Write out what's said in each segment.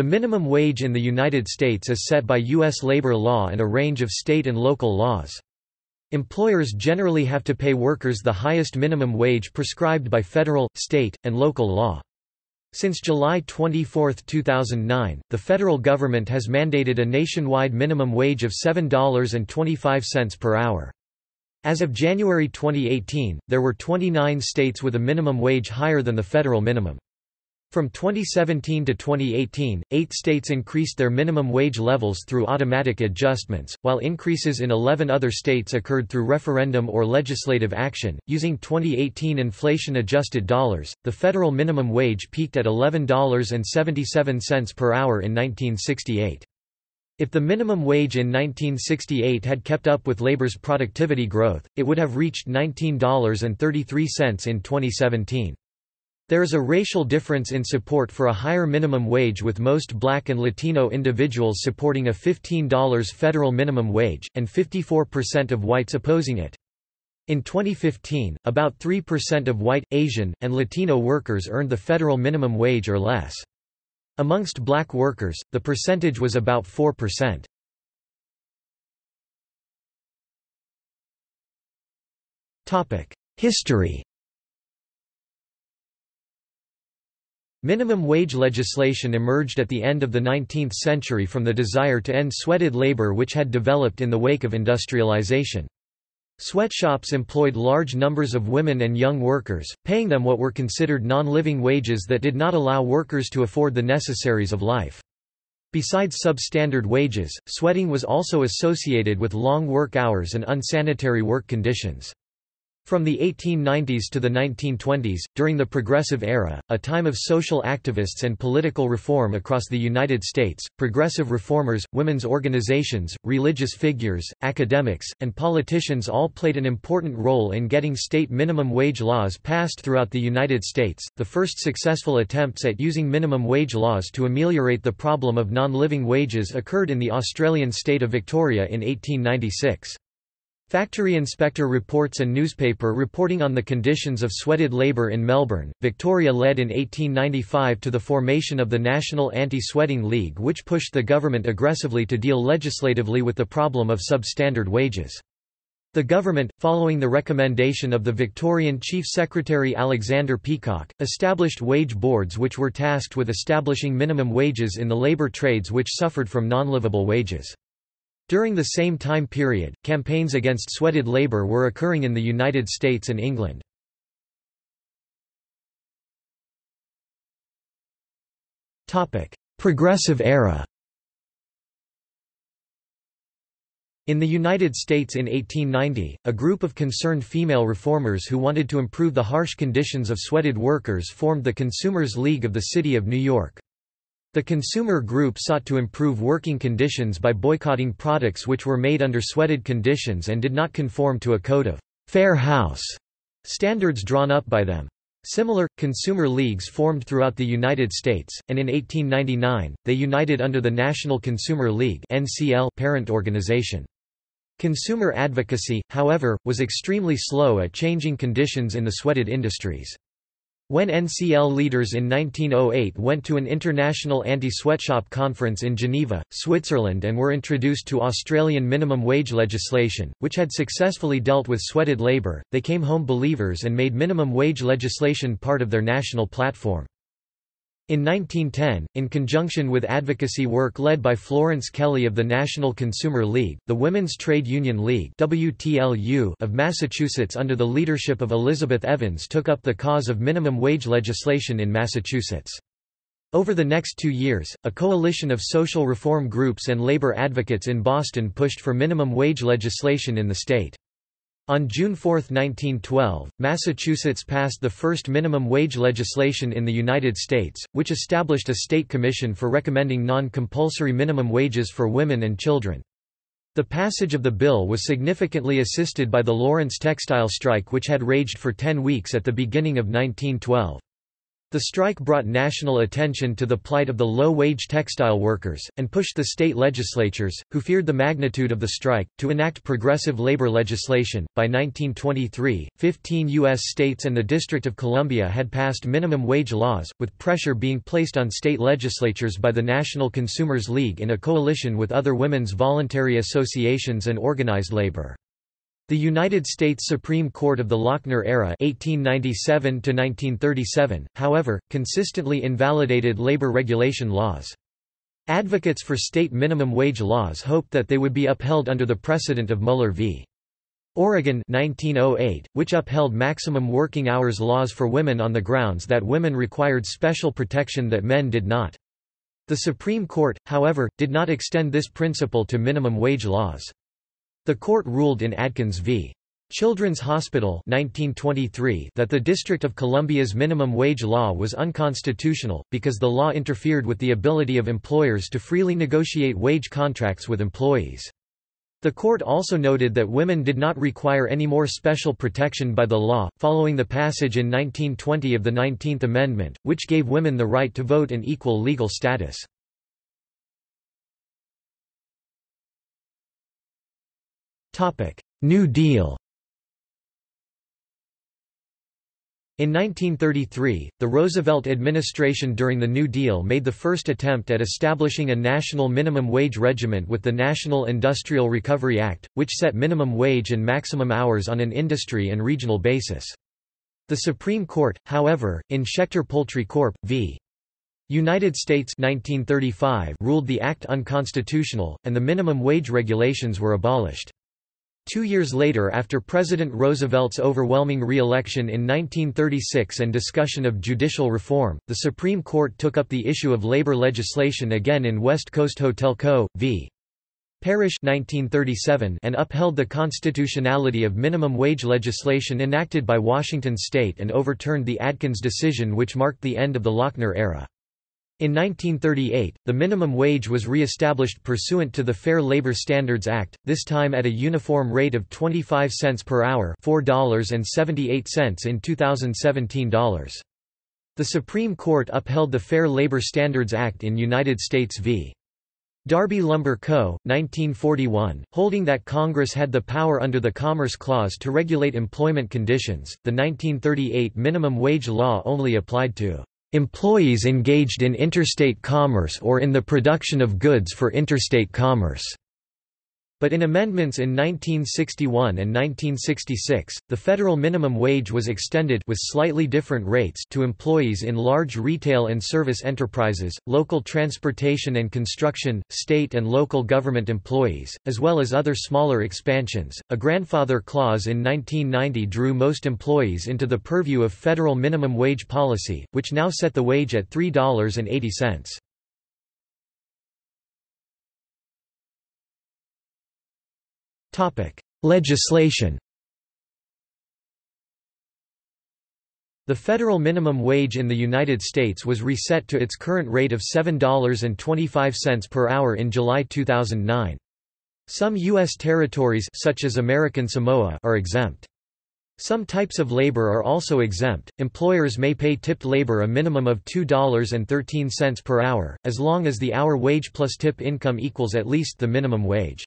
The minimum wage in the United States is set by U.S. labor law and a range of state and local laws. Employers generally have to pay workers the highest minimum wage prescribed by federal, state, and local law. Since July 24, 2009, the federal government has mandated a nationwide minimum wage of $7.25 per hour. As of January 2018, there were 29 states with a minimum wage higher than the federal minimum. From 2017 to 2018, eight states increased their minimum wage levels through automatic adjustments, while increases in 11 other states occurred through referendum or legislative action. Using 2018 inflation adjusted dollars, the federal minimum wage peaked at $11.77 per hour in 1968. If the minimum wage in 1968 had kept up with labor's productivity growth, it would have reached $19.33 in 2017. There is a racial difference in support for a higher minimum wage with most black and Latino individuals supporting a $15 federal minimum wage, and 54% of whites opposing it. In 2015, about 3% of white, Asian, and Latino workers earned the federal minimum wage or less. Amongst black workers, the percentage was about 4%. History Minimum wage legislation emerged at the end of the 19th century from the desire to end sweated labor which had developed in the wake of industrialization. Sweatshops employed large numbers of women and young workers, paying them what were considered non-living wages that did not allow workers to afford the necessaries of life. Besides substandard wages, sweating was also associated with long work hours and unsanitary work conditions. From the 1890s to the 1920s, during the Progressive Era, a time of social activists and political reform across the United States, progressive reformers, women's organizations, religious figures, academics, and politicians all played an important role in getting state minimum wage laws passed throughout the United States. The first successful attempts at using minimum wage laws to ameliorate the problem of non-living wages occurred in the Australian state of Victoria in 1896. Factory inspector reports and newspaper reporting on the conditions of sweated labour in Melbourne, Victoria led in 1895 to the formation of the National Anti-Sweating League which pushed the government aggressively to deal legislatively with the problem of substandard wages. The government, following the recommendation of the Victorian Chief Secretary Alexander Peacock, established wage boards which were tasked with establishing minimum wages in the labour trades which suffered from non-livable wages. During the same time period, campaigns against sweated labor were occurring in the United States and England. Progressive era In the United States in 1890, a group of concerned female reformers who wanted to improve the harsh conditions of sweated workers formed the Consumers League of the City of New York. The consumer group sought to improve working conditions by boycotting products which were made under sweated conditions and did not conform to a code of fair house standards drawn up by them. Similar, consumer leagues formed throughout the United States, and in 1899, they united under the National Consumer League parent organization. Consumer advocacy, however, was extremely slow at changing conditions in the sweated industries. When NCL leaders in 1908 went to an international anti-sweatshop conference in Geneva, Switzerland and were introduced to Australian minimum wage legislation, which had successfully dealt with sweated labour, they came home believers and made minimum wage legislation part of their national platform. In 1910, in conjunction with advocacy work led by Florence Kelley of the National Consumer League, the Women's Trade Union League WTUL of Massachusetts under the leadership of Elizabeth Evans took up the cause of minimum wage legislation in Massachusetts. Over the next two years, a coalition of social reform groups and labor advocates in Boston pushed for minimum wage legislation in the state. On June 4, 1912, Massachusetts passed the first minimum wage legislation in the United States, which established a state commission for recommending non-compulsory minimum wages for women and children. The passage of the bill was significantly assisted by the Lawrence textile strike which had raged for ten weeks at the beginning of 1912. The strike brought national attention to the plight of the low-wage textile workers, and pushed the state legislatures, who feared the magnitude of the strike, to enact progressive labor legislation. By 1923, 15 U.S. states and the District of Columbia had passed minimum wage laws, with pressure being placed on state legislatures by the National Consumers League in a coalition with other women's voluntary associations and organized labor. The United States Supreme Court of the Lochner era 1897 however, consistently invalidated labor regulation laws. Advocates for state minimum wage laws hoped that they would be upheld under the precedent of Muller v. Oregon 1908, which upheld maximum working hours laws for women on the grounds that women required special protection that men did not. The Supreme Court, however, did not extend this principle to minimum wage laws. The court ruled in Adkins v. Children's Hospital 1923 that the District of Columbia's minimum wage law was unconstitutional, because the law interfered with the ability of employers to freely negotiate wage contracts with employees. The court also noted that women did not require any more special protection by the law, following the passage in 1920 of the 19th Amendment, which gave women the right to vote and equal legal status. New Deal In 1933, the Roosevelt administration during the New Deal made the first attempt at establishing a national minimum wage regiment with the National Industrial Recovery Act, which set minimum wage and maximum hours on an industry and regional basis. The Supreme Court, however, in Schechter Poultry Corp. v. United States 1935 ruled the act unconstitutional, and the minimum wage regulations were abolished. Two years later after President Roosevelt's overwhelming re-election in 1936 and discussion of judicial reform, the Supreme Court took up the issue of labor legislation again in West Coast Hotel Co. v. Parrish 1937 and upheld the constitutionality of minimum wage legislation enacted by Washington state and overturned the Adkins decision which marked the end of the Lochner era. In 1938, the minimum wage was re-established pursuant to the Fair Labor Standards Act, this time at a uniform rate of 25 cents per hour $4.78 in 2017 dollars. The Supreme Court upheld the Fair Labor Standards Act in United States v. Darby Lumber Co., 1941, holding that Congress had the power under the Commerce Clause to regulate employment conditions. The 1938 minimum wage law only applied to employees engaged in interstate commerce or in the production of goods for interstate commerce. But in amendments in 1961 and 1966, the federal minimum wage was extended with slightly different rates to employees in large retail and service enterprises, local transportation and construction, state and local government employees, as well as other smaller expansions. A grandfather clause in 1990 drew most employees into the purview of federal minimum wage policy, which now set the wage at $3.80. Legislation The federal minimum wage in the United States was reset to its current rate of $7.25 per hour in July 2009. Some U.S. territories such as American Samoa are exempt. Some types of labor are also exempt. Employers may pay tipped labor a minimum of $2.13 per hour, as long as the hour wage plus tip income equals at least the minimum wage.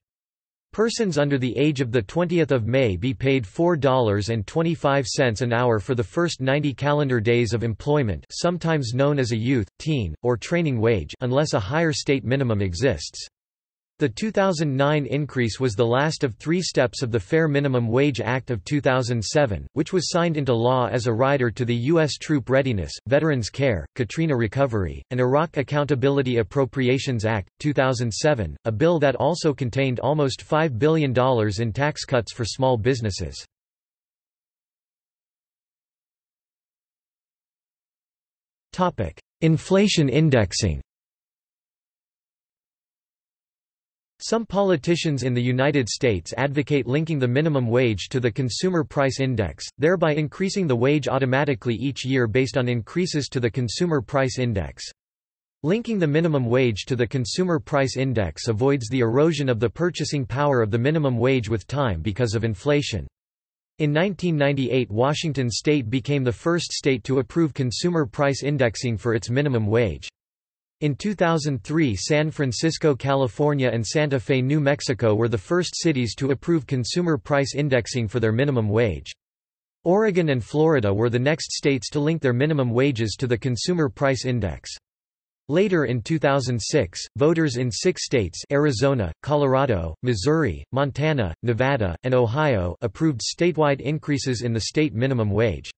Persons under the age of 20 May be paid $4.25 an hour for the first 90 calendar days of employment sometimes known as a youth, teen, or training wage unless a higher state minimum exists. The 2009 increase was the last of three steps of the Fair Minimum Wage Act of 2007, which was signed into law as a rider to the U.S. Troop Readiness, Veterans Care, Katrina Recovery, and Iraq Accountability Appropriations Act, 2007, a bill that also contained almost $5 billion in tax cuts for small businesses. Inflation indexing Some politicians in the United States advocate linking the minimum wage to the Consumer Price Index, thereby increasing the wage automatically each year based on increases to the Consumer Price Index. Linking the minimum wage to the Consumer Price Index avoids the erosion of the purchasing power of the minimum wage with time because of inflation. In 1998 Washington state became the first state to approve consumer price indexing for its minimum wage. In 2003 San Francisco, California and Santa Fe, New Mexico were the first cities to approve consumer price indexing for their minimum wage. Oregon and Florida were the next states to link their minimum wages to the Consumer Price Index. Later in 2006, voters in six states Arizona, Colorado, Missouri, Montana, Nevada, and Ohio approved statewide increases in the state minimum wage.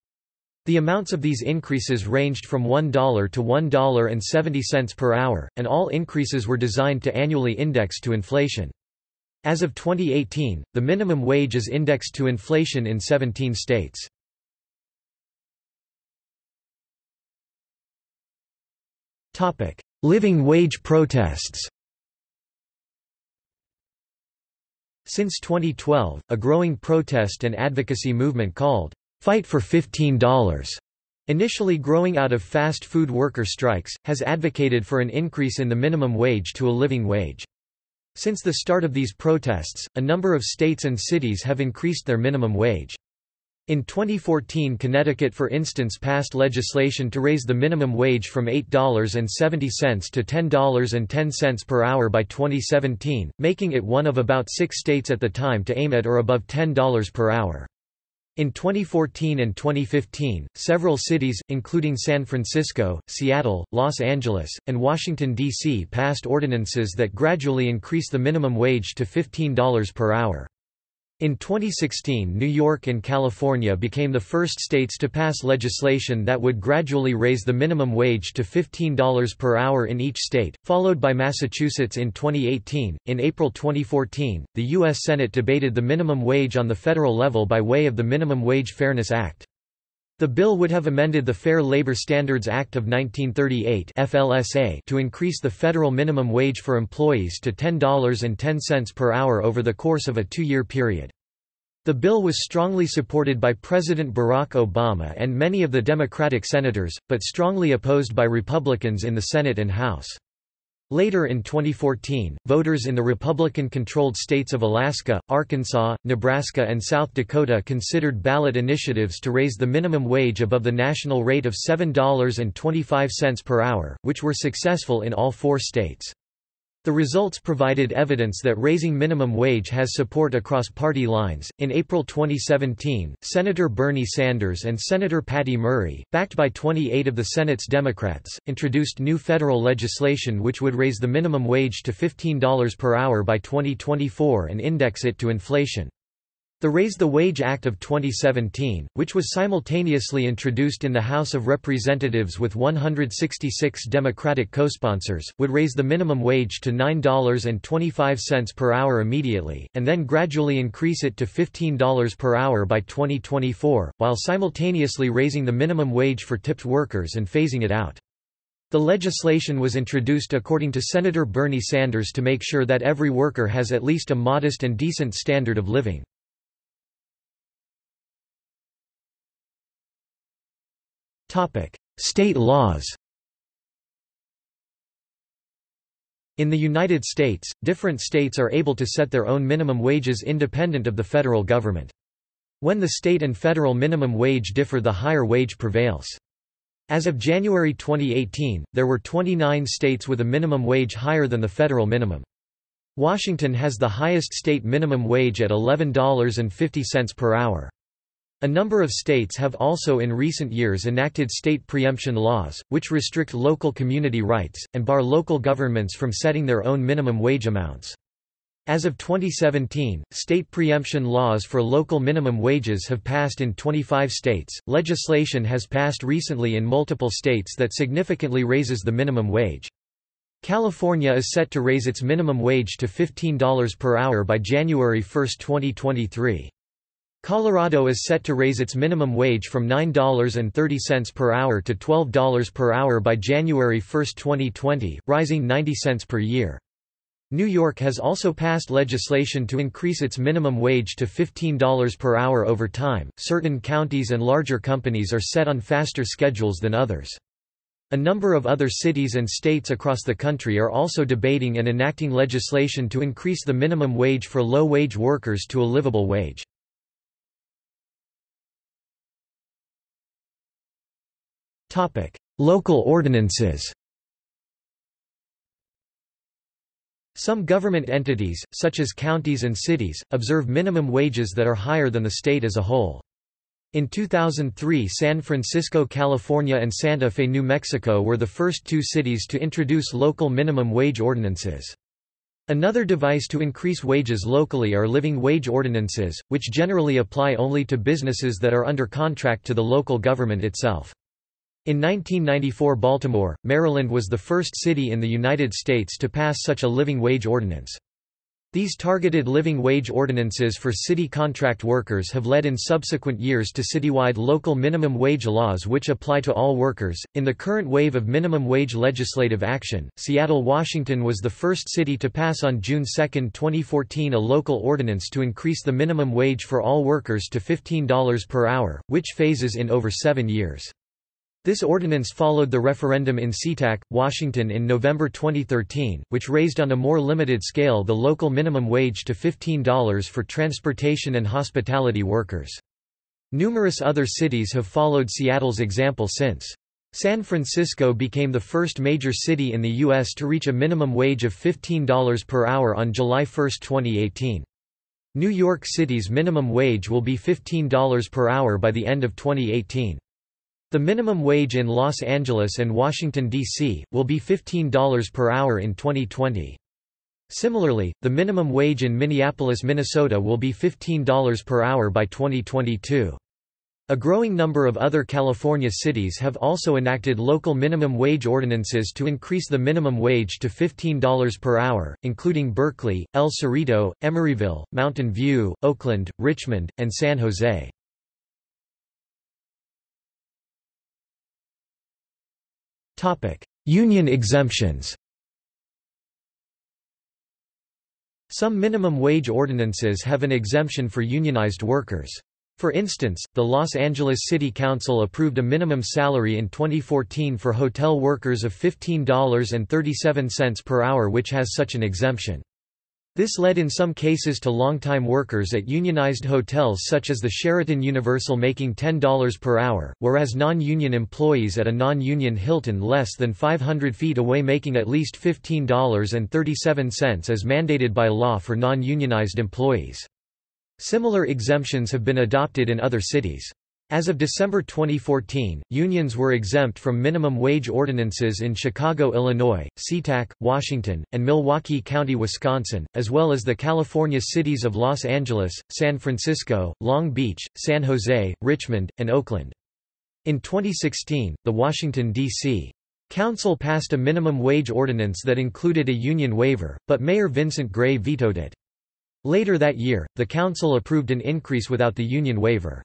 The amounts of these increases ranged from $1 to $1.70 per hour, and all increases were designed to annually index to inflation. As of 2018, the minimum wage is indexed to inflation in 17 states. Living wage protests Since 2012, a growing protest and advocacy movement called, Fight for $15, initially growing out of fast food worker strikes, has advocated for an increase in the minimum wage to a living wage. Since the start of these protests, a number of states and cities have increased their minimum wage. In 2014 Connecticut for instance passed legislation to raise the minimum wage from $8.70 to $10.10 per hour by 2017, making it one of about six states at the time to aim at or above $10 per hour. In 2014 and 2015, several cities, including San Francisco, Seattle, Los Angeles, and Washington, D.C. passed ordinances that gradually increase the minimum wage to $15 per hour. In 2016 New York and California became the first states to pass legislation that would gradually raise the minimum wage to $15 per hour in each state, followed by Massachusetts in 2018. In April 2014, the U.S. Senate debated the minimum wage on the federal level by way of the Minimum Wage Fairness Act. The bill would have amended the Fair Labor Standards Act of 1938 FLSA to increase the federal minimum wage for employees to $10.10 per hour over the course of a two-year period. The bill was strongly supported by President Barack Obama and many of the Democratic senators, but strongly opposed by Republicans in the Senate and House. Later in 2014, voters in the Republican-controlled states of Alaska, Arkansas, Nebraska and South Dakota considered ballot initiatives to raise the minimum wage above the national rate of $7.25 per hour, which were successful in all four states. The results provided evidence that raising minimum wage has support across party lines. In April 2017, Senator Bernie Sanders and Senator Patty Murray, backed by 28 of the Senate's Democrats, introduced new federal legislation which would raise the minimum wage to $15 per hour by 2024 and index it to inflation. The Raise the Wage Act of 2017, which was simultaneously introduced in the House of Representatives with 166 Democratic co-sponsors, would raise the minimum wage to $9.25 per hour immediately, and then gradually increase it to $15 per hour by 2024, while simultaneously raising the minimum wage for tipped workers and phasing it out. The legislation was introduced according to Senator Bernie Sanders to make sure that every worker has at least a modest and decent standard of living. State laws In the United States, different states are able to set their own minimum wages independent of the federal government. When the state and federal minimum wage differ the higher wage prevails. As of January 2018, there were 29 states with a minimum wage higher than the federal minimum. Washington has the highest state minimum wage at $11.50 per hour. A number of states have also in recent years enacted state preemption laws, which restrict local community rights, and bar local governments from setting their own minimum wage amounts. As of 2017, state preemption laws for local minimum wages have passed in 25 states. Legislation has passed recently in multiple states that significantly raises the minimum wage. California is set to raise its minimum wage to $15 per hour by January 1, 2023. Colorado is set to raise its minimum wage from $9.30 per hour to $12 per hour by January 1, 2020, rising 90 cents per year. New York has also passed legislation to increase its minimum wage to $15 per hour over time. Certain counties and larger companies are set on faster schedules than others. A number of other cities and states across the country are also debating and enacting legislation to increase the minimum wage for low-wage workers to a livable wage. Local ordinances Some government entities, such as counties and cities, observe minimum wages that are higher than the state as a whole. In 2003 San Francisco, California and Santa Fe, New Mexico were the first two cities to introduce local minimum wage ordinances. Another device to increase wages locally are living wage ordinances, which generally apply only to businesses that are under contract to the local government itself. In 1994 Baltimore, Maryland was the first city in the United States to pass such a living wage ordinance. These targeted living wage ordinances for city contract workers have led in subsequent years to citywide local minimum wage laws which apply to all workers. In the current wave of minimum wage legislative action, Seattle, Washington was the first city to pass on June 2, 2014 a local ordinance to increase the minimum wage for all workers to $15 per hour, which phases in over seven years. This ordinance followed the referendum in SeaTac, Washington in November 2013, which raised on a more limited scale the local minimum wage to $15 for transportation and hospitality workers. Numerous other cities have followed Seattle's example since. San Francisco became the first major city in the U.S. to reach a minimum wage of $15 per hour on July 1, 2018. New York City's minimum wage will be $15 per hour by the end of 2018. The minimum wage in Los Angeles and Washington, D.C., will be $15 per hour in 2020. Similarly, the minimum wage in Minneapolis, Minnesota will be $15 per hour by 2022. A growing number of other California cities have also enacted local minimum wage ordinances to increase the minimum wage to $15 per hour, including Berkeley, El Cerrito, Emeryville, Mountain View, Oakland, Richmond, and San Jose. Union exemptions Some minimum wage ordinances have an exemption for unionized workers. For instance, the Los Angeles City Council approved a minimum salary in 2014 for hotel workers of $15.37 per hour which has such an exemption. This led in some cases to long-time workers at unionized hotels such as the Sheraton Universal making $10 per hour, whereas non-union employees at a non-union Hilton less than 500 feet away making at least $15.37 as mandated by law for non-unionized employees. Similar exemptions have been adopted in other cities. As of December 2014, unions were exempt from minimum wage ordinances in Chicago, Illinois, SeaTac, Washington, and Milwaukee County, Wisconsin, as well as the California cities of Los Angeles, San Francisco, Long Beach, San Jose, Richmond, and Oakland. In 2016, the Washington, D.C. Council passed a minimum wage ordinance that included a union waiver, but Mayor Vincent Gray vetoed it. Later that year, the council approved an increase without the union waiver.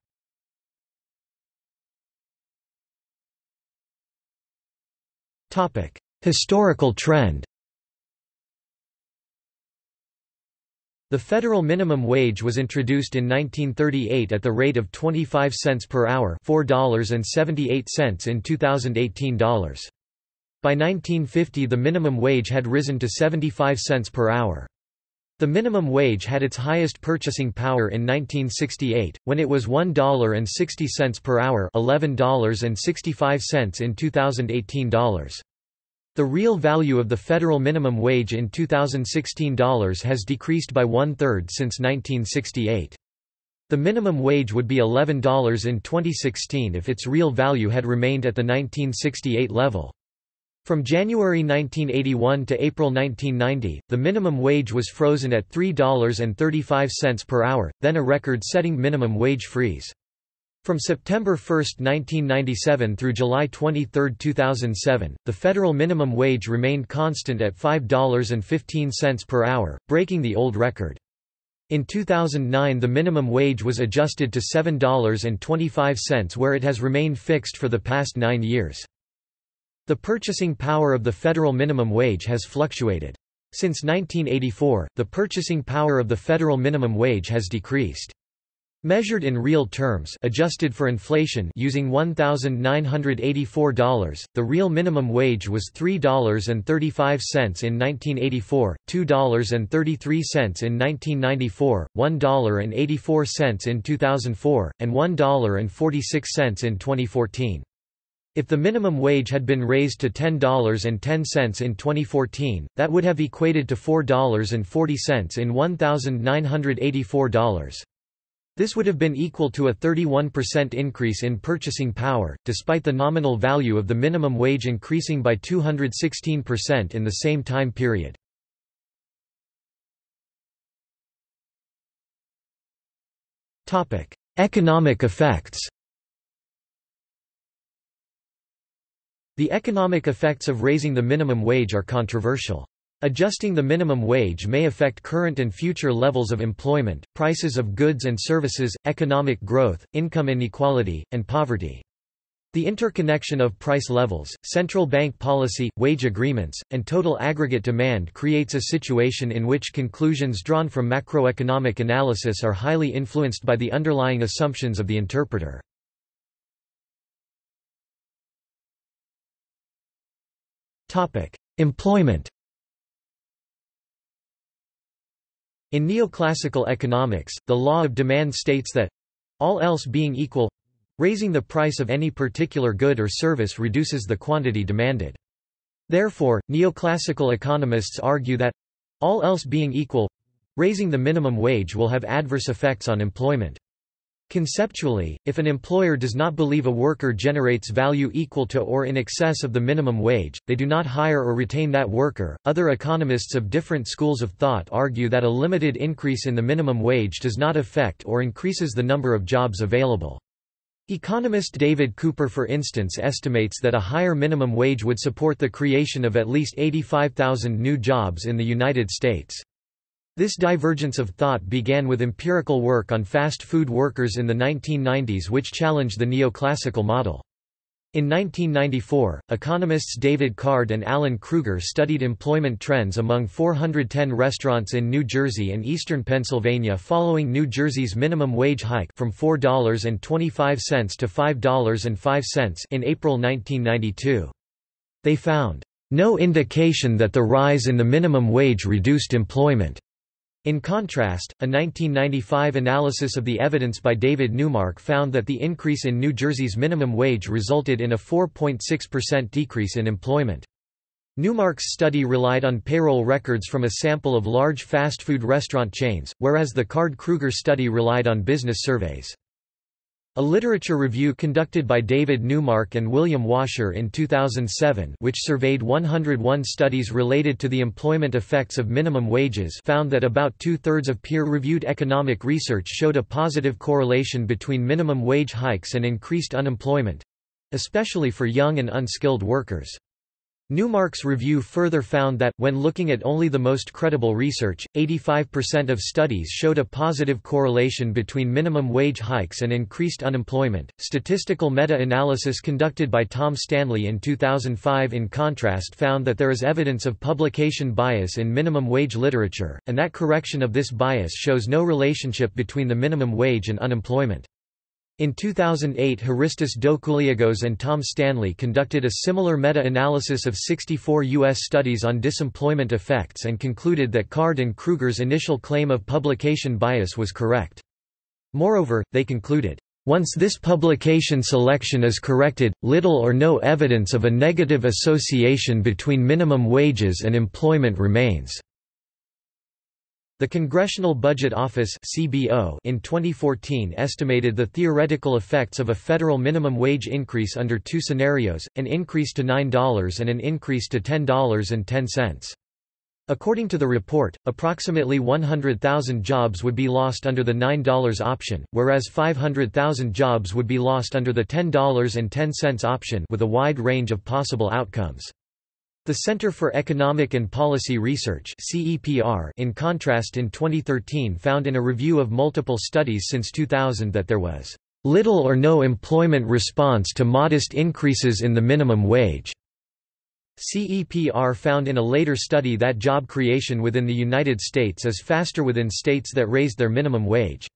Historical trend The federal minimum wage was introduced in 1938 at the rate of 25 cents per hour $4.78 in 2018 dollars. By 1950 the minimum wage had risen to 75 cents per hour. The minimum wage had its highest purchasing power in 1968, when it was $1.60 per hour $11.65 in 2018 dollars. The real value of the federal minimum wage in 2016 dollars has decreased by one-third since 1968. The minimum wage would be $11 in 2016 if its real value had remained at the 1968 level. From January 1981 to April 1990, the minimum wage was frozen at $3.35 per hour, then a record-setting minimum wage freeze. From September 1, 1997 through July 23, 2007, the federal minimum wage remained constant at $5.15 per hour, breaking the old record. In 2009 the minimum wage was adjusted to $7.25 where it has remained fixed for the past nine years. The purchasing power of the federal minimum wage has fluctuated. Since 1984, the purchasing power of the federal minimum wage has decreased. Measured in real terms adjusted for inflation using $1,984, the real minimum wage was $3.35 in 1984, $2.33 in 1994, $1.84 in 2004, and $1.46 in 2014. If the minimum wage had been raised to $10.10 in 2014, that would have equated to $4.40 in $1,984. This would have been equal to a 31% increase in purchasing power, despite the nominal value of the minimum wage increasing by 216% in the same time period. Economic effects The economic effects of raising the minimum wage are controversial. Adjusting the minimum wage may affect current and future levels of employment, prices of goods and services, economic growth, income inequality, and poverty. The interconnection of price levels, central bank policy, wage agreements, and total aggregate demand creates a situation in which conclusions drawn from macroeconomic analysis are highly influenced by the underlying assumptions of the interpreter. Employment In neoclassical economics, the law of demand states that all else being equal raising the price of any particular good or service reduces the quantity demanded. Therefore, neoclassical economists argue that all else being equal raising the minimum wage will have adverse effects on employment. Conceptually, if an employer does not believe a worker generates value equal to or in excess of the minimum wage, they do not hire or retain that worker. Other economists of different schools of thought argue that a limited increase in the minimum wage does not affect or increases the number of jobs available. Economist David Cooper for instance estimates that a higher minimum wage would support the creation of at least 85,000 new jobs in the United States. This divergence of thought began with empirical work on fast food workers in the 1990s which challenged the neoclassical model. In 1994, economists David Card and Alan Krueger studied employment trends among 410 restaurants in New Jersey and eastern Pennsylvania following New Jersey's minimum wage hike from $4.25 to $5.05 in April 1992. They found no indication that the rise in the minimum wage reduced employment. In contrast, a 1995 analysis of the evidence by David Neumark found that the increase in New Jersey's minimum wage resulted in a 4.6% decrease in employment. Neumark's study relied on payroll records from a sample of large fast food restaurant chains, whereas the Card-Krueger study relied on business surveys. A literature review conducted by David Neumark and William Wascher in 2007 which surveyed 101 studies related to the employment effects of minimum wages found that about two-thirds of peer-reviewed economic research showed a positive correlation between minimum wage hikes and increased unemployment—especially for young and unskilled workers. Neumark's review further found that, when looking at only the most credible research, 85% of studies showed a positive correlation between minimum wage hikes and increased unemployment. Statistical meta analysis conducted by Tom Stanley in 2005, in contrast, found that there is evidence of publication bias in minimum wage literature, and that correction of this bias shows no relationship between the minimum wage and unemployment. In 2008 Hristos Doucouliagos and Tom Stanley conducted a similar meta-analysis of 64 U.S. studies on disemployment effects and concluded that Card and Krueger's initial claim of publication bias was correct. Moreover, they concluded, once this publication selection is corrected, little or no evidence of a negative association between minimum wages and employment remains. The Congressional Budget Office (CBO) in 2014 estimated the theoretical effects of a federal minimum wage increase under two scenarios: an increase to $9 and an increase to $10.10. According to the report, approximately 100,000 jobs would be lost under the $9 option, whereas 500,000 jobs would be lost under the $10.10 option with a wide range of possible outcomes. The Center for Economic and Policy Research in contrast in 2013 found in a review of multiple studies since 2000 that there was little or no employment response to modest increases in the minimum wage. CEPR found in a later study that job creation within the United States is faster within states that raised their minimum wage.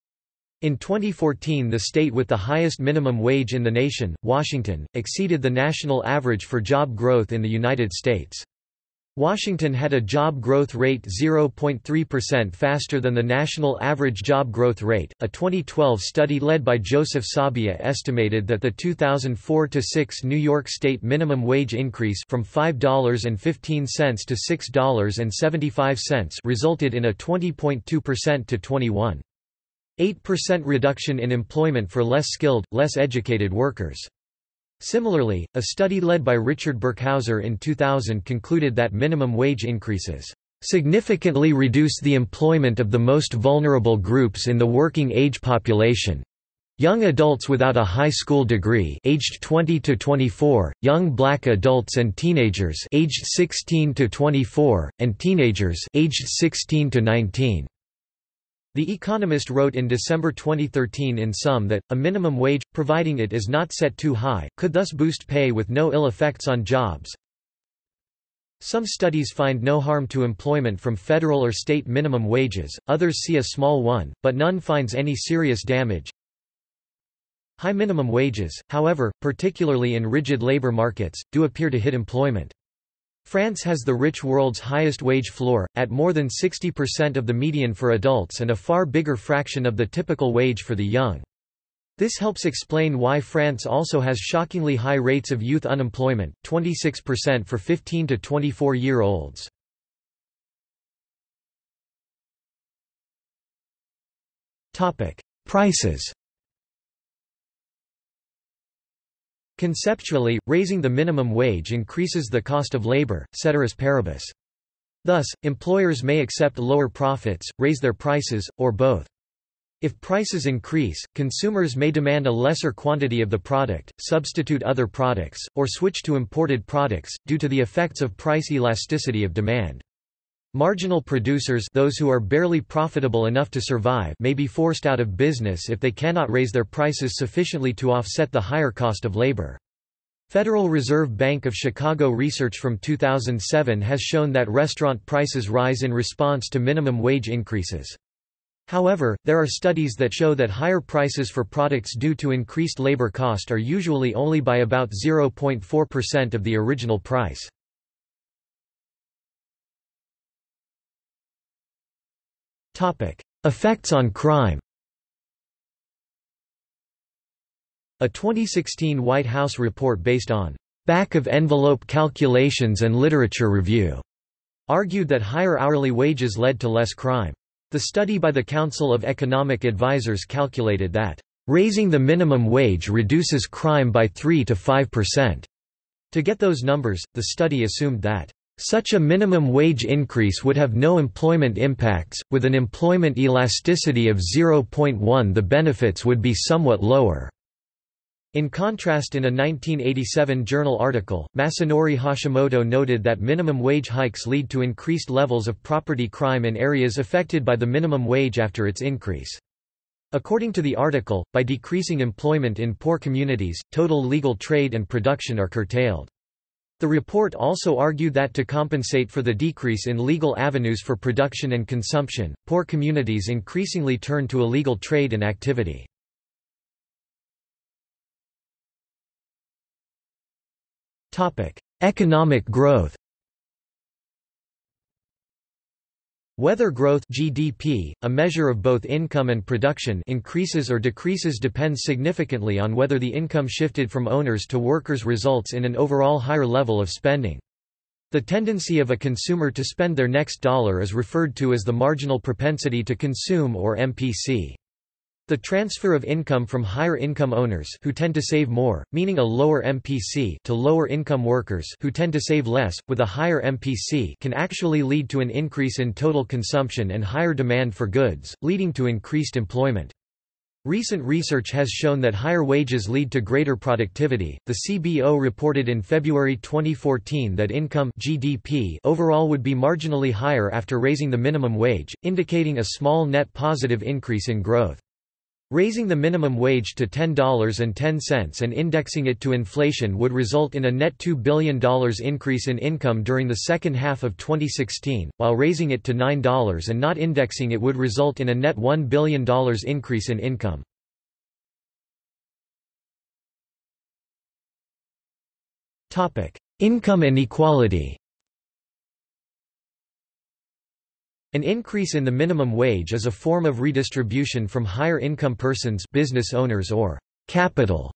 In 2014 the state with the highest minimum wage in the nation, Washington, exceeded the national average for job growth in the United States. Washington had a job growth rate 0.3% faster than the national average job growth rate. A 2012 study led by Joseph Sabia estimated that the 2004-6 New York state minimum wage increase from $5.15 to $6.75 resulted in a 20.2% to 21. 8% reduction in employment for less skilled, less educated workers. Similarly, a study led by Richard Burkhauser in 2000 concluded that minimum wage increases significantly reduce the employment of the most vulnerable groups in the working age population. Young adults without a high school degree aged 20 to 24, young black adults and teenagers aged 16 to 24, and teenagers aged 16 to 19. The Economist wrote in December 2013 in sum that, a minimum wage, providing it is not set too high, could thus boost pay with no ill effects on jobs. Some studies find no harm to employment from federal or state minimum wages, others see a small one, but none finds any serious damage. High minimum wages, however, particularly in rigid labor markets, do appear to hit employment. France has the rich world's highest wage floor, at more than 60% of the median for adults and a far bigger fraction of the typical wage for the young. This helps explain why France also has shockingly high rates of youth unemployment, 26% for 15 to 24-year-olds. Prices Conceptually, raising the minimum wage increases the cost of labor, ceteris paribus. Thus, employers may accept lower profits, raise their prices, or both. If prices increase, consumers may demand a lesser quantity of the product, substitute other products, or switch to imported products, due to the effects of price elasticity of demand. Marginal producers those who are barely profitable enough to survive may be forced out of business if they cannot raise their prices sufficiently to offset the higher cost of labor. Federal Reserve Bank of Chicago research from 2007 has shown that restaurant prices rise in response to minimum wage increases. However, there are studies that show that higher prices for products due to increased labor cost are usually only by about 0.4% of the original price. Effects on crime. A 2016 White House report based on back-of-envelope calculations and literature review argued that higher hourly wages led to less crime. The study by the Council of Economic Advisers calculated that raising the minimum wage reduces crime by 3 to 5%. To get those numbers, the study assumed that such a minimum wage increase would have no employment impacts, with an employment elasticity of 0.1 the benefits would be somewhat lower. In contrast in a 1987 journal article, Masanori Hashimoto noted that minimum wage hikes lead to increased levels of property crime in areas affected by the minimum wage after its increase. According to the article, by decreasing employment in poor communities, total legal trade and production are curtailed. The report also argued that to compensate for the decrease in legal avenues for production and consumption, poor communities increasingly turn to illegal trade and activity. Economic growth Whether growth GDP, a measure of both income and production increases or decreases depends significantly on whether the income shifted from owners to workers results in an overall higher level of spending. The tendency of a consumer to spend their next dollar is referred to as the marginal propensity to consume or MPC. The transfer of income from higher income owners who tend to save more, meaning a lower MPC to lower income workers who tend to save less, with a higher MPC can actually lead to an increase in total consumption and higher demand for goods, leading to increased employment. Recent research has shown that higher wages lead to greater productivity. The CBO reported in February 2014 that income (GDP) overall would be marginally higher after raising the minimum wage, indicating a small net positive increase in growth. Raising the minimum wage to $10.10 and indexing it to inflation would result in a net $2 billion increase in income during the second half of 2016, while raising it to $9 and not indexing it would result in a net $1 billion increase in income. Income inequality An increase in the minimum wage is a form of redistribution from higher income persons business owners or capital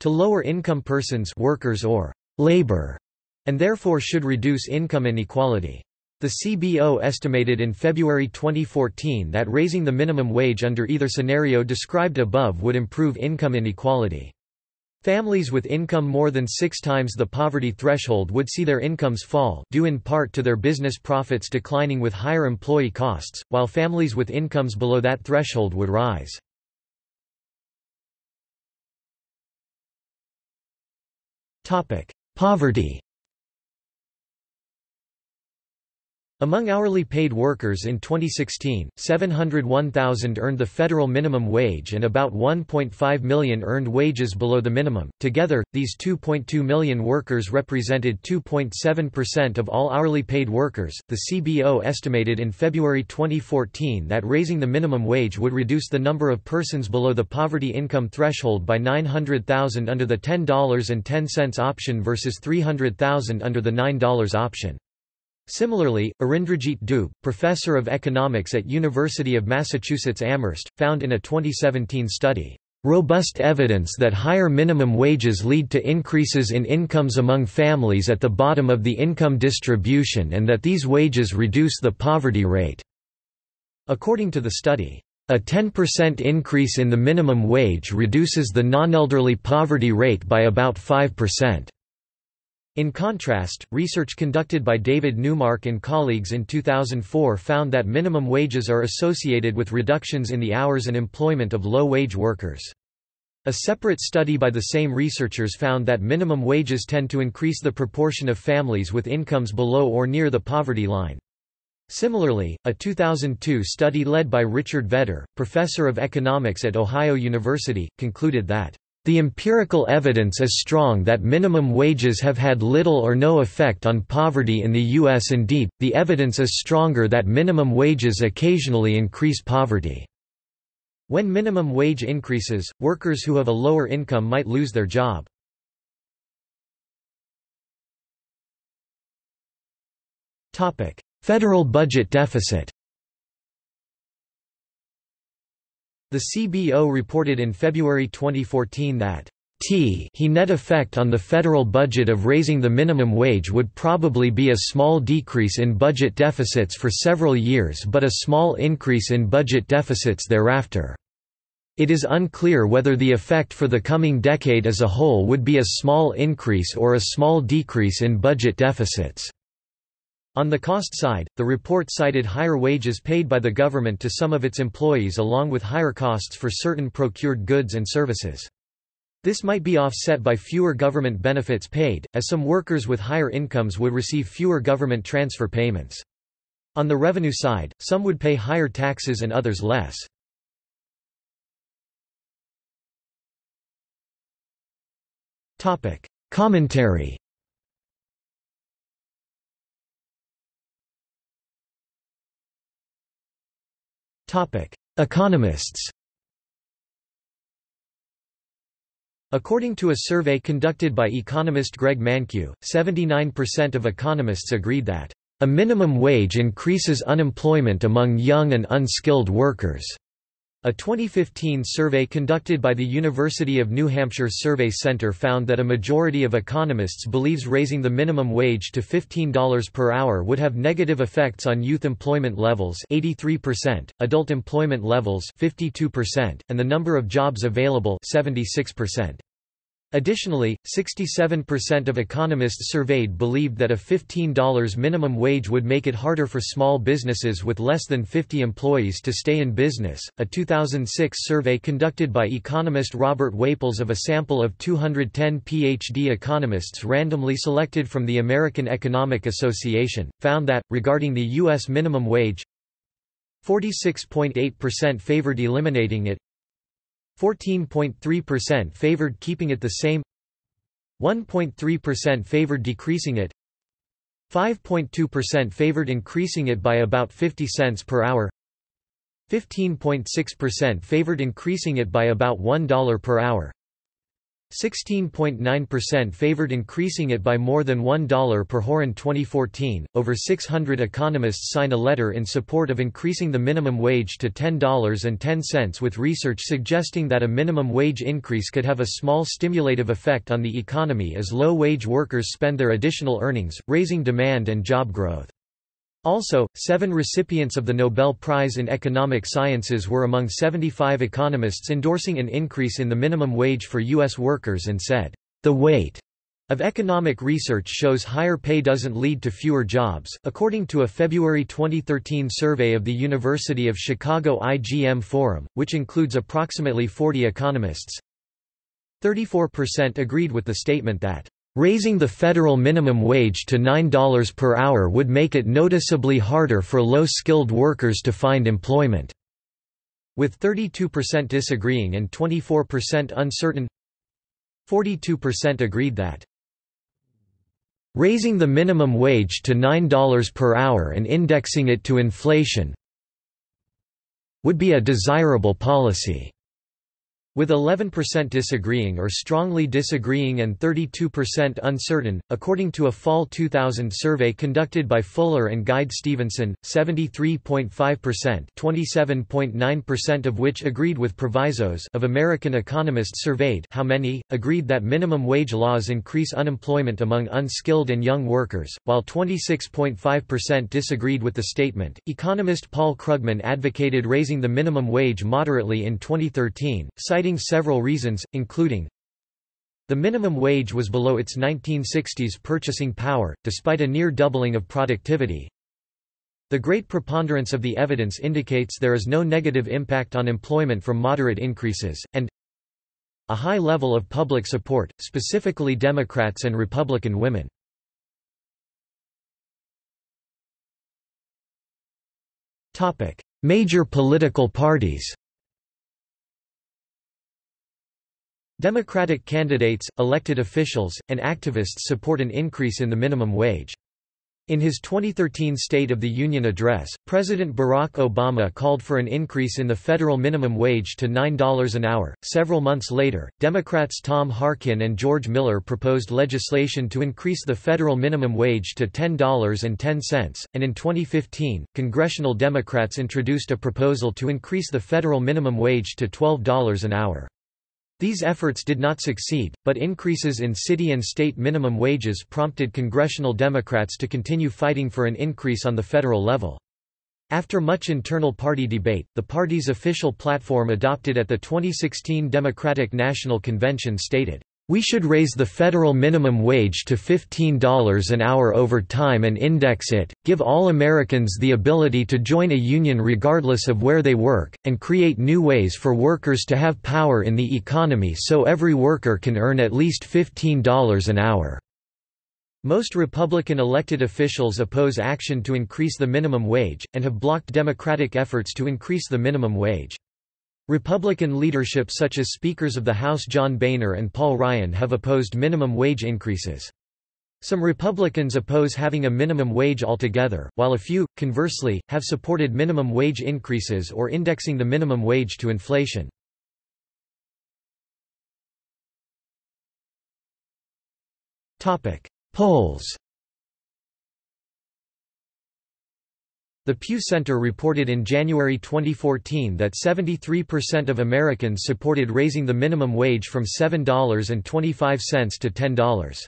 to lower income persons workers or labor, and therefore should reduce income inequality. The CBO estimated in February 2014 that raising the minimum wage under either scenario described above would improve income inequality. Families with income more than six times the poverty threshold would see their incomes fall due in part to their business profits declining with higher employee costs, while families with incomes below that threshold would rise. Poverty Among hourly paid workers in 2016, 701,000 earned the federal minimum wage and about 1.5 million earned wages below the minimum. Together, these 2.2 million workers represented 2.7% of all hourly paid workers. The CBO estimated in February 2014 that raising the minimum wage would reduce the number of persons below the poverty income threshold by 900,000 under the $10.10 option versus 300,000 under the $9 option. Similarly, Arindrajit Dube, professor of economics at University of Massachusetts Amherst, found in a 2017 study, "...robust evidence that higher minimum wages lead to increases in incomes among families at the bottom of the income distribution and that these wages reduce the poverty rate." According to the study, a 10% increase in the minimum wage reduces the non-elderly poverty rate by about 5%. In contrast, research conducted by David Neumark and colleagues in 2004 found that minimum wages are associated with reductions in the hours and employment of low-wage workers. A separate study by the same researchers found that minimum wages tend to increase the proportion of families with incomes below or near the poverty line. Similarly, a 2002 study led by Richard Vedder, professor of economics at Ohio University, concluded that the empirical evidence is strong that minimum wages have had little or no effect on poverty in the U.S. Indeed, the evidence is stronger that minimum wages occasionally increase poverty. When minimum wage increases, workers who have a lower income might lose their job. Federal budget deficit The CBO reported in February 2014 that T he net effect on the federal budget of raising the minimum wage would probably be a small decrease in budget deficits for several years but a small increase in budget deficits thereafter. It is unclear whether the effect for the coming decade as a whole would be a small increase or a small decrease in budget deficits. On the cost side, the report cited higher wages paid by the government to some of its employees along with higher costs for certain procured goods and services. This might be offset by fewer government benefits paid, as some workers with higher incomes would receive fewer government transfer payments. On the revenue side, some would pay higher taxes and others less. Commentary Economists According to a survey conducted by economist Greg Mankiw, 79% of economists agreed that a minimum wage increases unemployment among young and unskilled workers. A 2015 survey conducted by the University of New Hampshire Survey Center found that a majority of economists believes raising the minimum wage to $15 per hour would have negative effects on youth employment levels 83%, adult employment levels 52%, and the number of jobs available 76%. Additionally, 67% of economists surveyed believed that a $15 minimum wage would make it harder for small businesses with less than 50 employees to stay in business. A 2006 survey conducted by economist Robert Whaples of a sample of 210 PhD economists randomly selected from the American Economic Association found that, regarding the U.S. minimum wage, 46.8% favored eliminating it, 14.3% favored keeping it the same 1.3% favored decreasing it 5.2% favored increasing it by about 50 cents per hour 15.6% favored increasing it by about $1 per hour 16.9% favored increasing it by more than $1 per hour in 2014. Over 600 economists signed a letter in support of increasing the minimum wage to $10.10 with research suggesting that a minimum wage increase could have a small stimulative effect on the economy as low-wage workers spend their additional earnings, raising demand and job growth. Also, seven recipients of the Nobel Prize in Economic Sciences were among 75 economists endorsing an increase in the minimum wage for U.S. workers and said, "...the weight of economic research shows higher pay doesn't lead to fewer jobs. According to a February 2013 survey of the University of Chicago IGM Forum, which includes approximately 40 economists, 34% agreed with the statement that Raising the federal minimum wage to $9 per hour would make it noticeably harder for low-skilled workers to find employment. With 32% disagreeing and 24% uncertain 42% agreed that raising the minimum wage to $9 per hour and indexing it to inflation would be a desirable policy. With 11% disagreeing or strongly disagreeing and 32% uncertain, according to a fall 2000 survey conducted by Fuller and Geide-Stevenson, 73.5% (27.9% of which agreed with provisos) of American economists surveyed how many agreed that minimum wage laws increase unemployment among unskilled and young workers, while 26.5% disagreed with the statement. Economist Paul Krugman advocated raising the minimum wage moderately in 2013, citing citing several reasons, including the minimum wage was below its 1960s purchasing power, despite a near doubling of productivity. The great preponderance of the evidence indicates there is no negative impact on employment from moderate increases, and a high level of public support, specifically Democrats and Republican women. Major political parties Democratic candidates, elected officials, and activists support an increase in the minimum wage. In his 2013 State of the Union address, President Barack Obama called for an increase in the federal minimum wage to $9 an hour. Several months later, Democrats Tom Harkin and George Miller proposed legislation to increase the federal minimum wage to $10.10, and in 2015, congressional Democrats introduced a proposal to increase the federal minimum wage to $12 an hour. These efforts did not succeed, but increases in city and state minimum wages prompted congressional Democrats to continue fighting for an increase on the federal level. After much internal party debate, the party's official platform adopted at the 2016 Democratic National Convention stated, we should raise the federal minimum wage to $15 an hour over time and index it, give all Americans the ability to join a union regardless of where they work, and create new ways for workers to have power in the economy so every worker can earn at least $15 an hour. Most Republican elected officials oppose action to increase the minimum wage, and have blocked Democratic efforts to increase the minimum wage. Republican leadership such as Speakers of the House John Boehner and Paul Ryan have opposed minimum wage increases. Some Republicans oppose having a minimum wage altogether, while a few, conversely, have supported minimum wage increases or indexing the minimum wage to inflation. Polls The Pew Center reported in January 2014 that 73% of Americans supported raising the minimum wage from $7.25 to $10.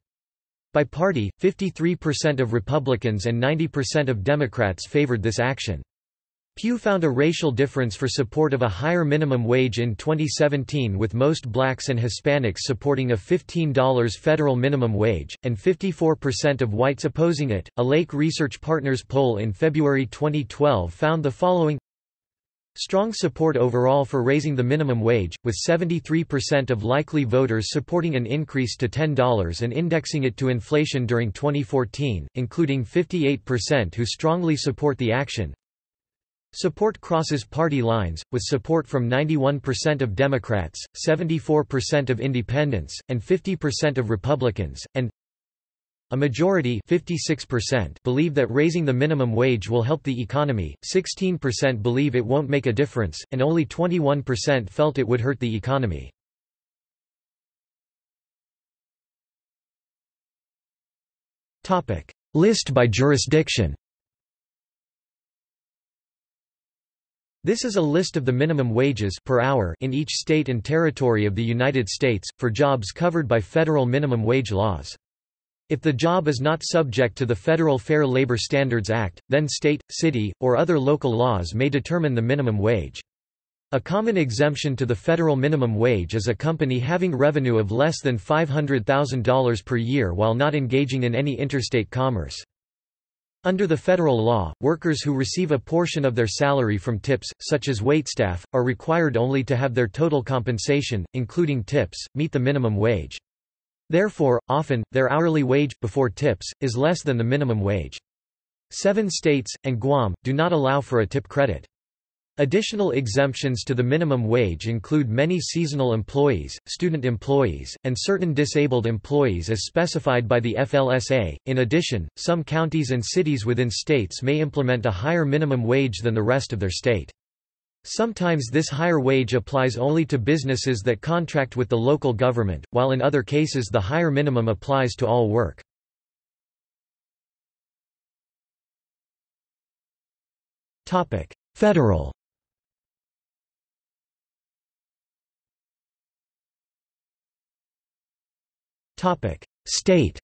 By party, 53% of Republicans and 90% of Democrats favored this action. Pew found a racial difference for support of a higher minimum wage in 2017 with most blacks and Hispanics supporting a $15 federal minimum wage, and 54% of whites opposing it. A Lake Research Partners poll in February 2012 found the following Strong support overall for raising the minimum wage, with 73% of likely voters supporting an increase to $10 and indexing it to inflation during 2014, including 58% who strongly support the action. Support crosses party lines, with support from 91% of Democrats, 74% of Independents, and 50% of Republicans, and a majority 56% believe that raising the minimum wage will help the economy, 16% believe it won't make a difference, and only 21% felt it would hurt the economy. List by jurisdiction This is a list of the minimum wages per hour in each state and territory of the United States, for jobs covered by federal minimum wage laws. If the job is not subject to the Federal Fair Labor Standards Act, then state, city, or other local laws may determine the minimum wage. A common exemption to the federal minimum wage is a company having revenue of less than $500,000 per year while not engaging in any interstate commerce. Under the federal law, workers who receive a portion of their salary from tips, such as waitstaff, are required only to have their total compensation, including tips, meet the minimum wage. Therefore, often, their hourly wage, before tips, is less than the minimum wage. Seven states, and Guam, do not allow for a tip credit. Additional exemptions to the minimum wage include many seasonal employees, student employees, and certain disabled employees as specified by the FLSA. In addition, some counties and cities within states may implement a higher minimum wage than the rest of their state. Sometimes this higher wage applies only to businesses that contract with the local government, while in other cases the higher minimum applies to all work. Federal State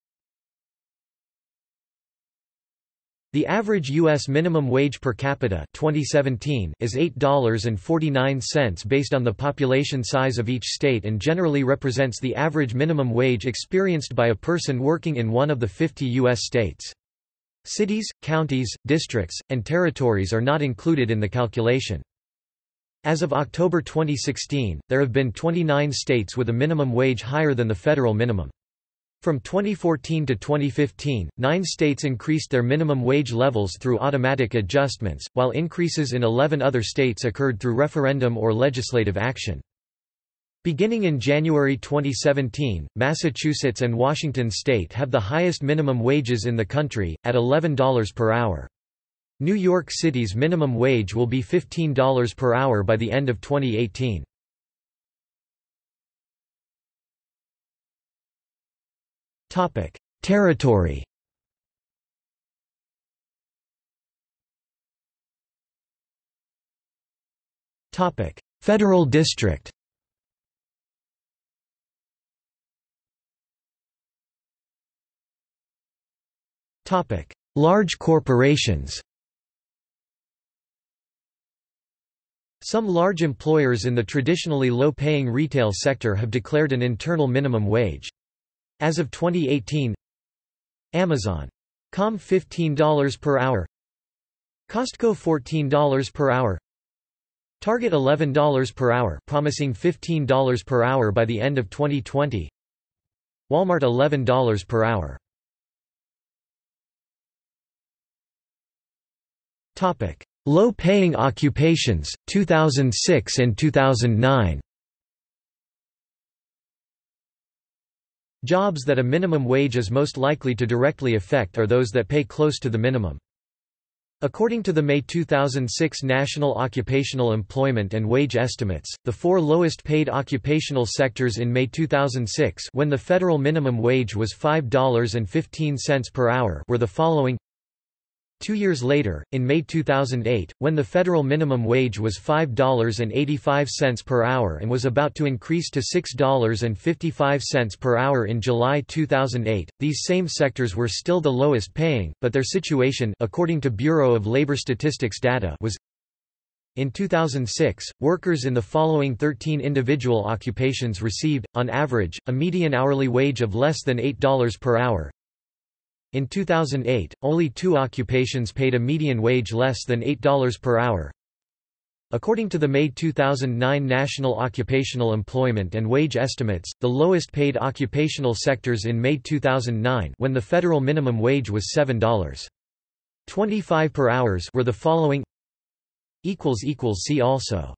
The average U.S. minimum wage per capita 2017 is $8.49 based on the population size of each state and generally represents the average minimum wage experienced by a person working in one of the 50 U.S. states. Cities, counties, districts, and territories are not included in the calculation. As of October 2016, there have been 29 states with a minimum wage higher than the federal minimum. From 2014 to 2015, nine states increased their minimum wage levels through automatic adjustments, while increases in 11 other states occurred through referendum or legislative action. Beginning in January 2017, Massachusetts and Washington state have the highest minimum wages in the country, at $11 per hour. New York City's minimum wage will be $15 per hour by the end of 2018. Topic: Territory. Topic: Federal District. Topic: Large corporations. Some large employers in the traditionally low-paying retail sector have declared an internal minimum wage. As of 2018 Amazon. Com $15 per hour. Costco $14 per hour. Target $11 per hour promising $15 per hour by the end of 2020 Walmart $11 per hour. Topic. Low-paying occupations 2006 and 2009 Jobs that a minimum wage is most likely to directly affect are those that pay close to the minimum. According to the May 2006 National Occupational Employment and Wage Estimates, the four lowest paid occupational sectors in May 2006 when the federal minimum wage was $5.15 per hour were the following Two years later, in May 2008, when the federal minimum wage was $5.85 per hour and was about to increase to $6.55 per hour in July 2008, these same sectors were still the lowest paying, but their situation according to Bureau of Labor Statistics data was in 2006, workers in the following 13 individual occupations received, on average, a median hourly wage of less than $8 per hour, in 2008, only two occupations paid a median wage less than $8 per hour. According to the May 2009 National Occupational Employment and Wage Estimates, the lowest paid occupational sectors in May 2009 when the federal minimum wage was $7.25 per hours were the following See also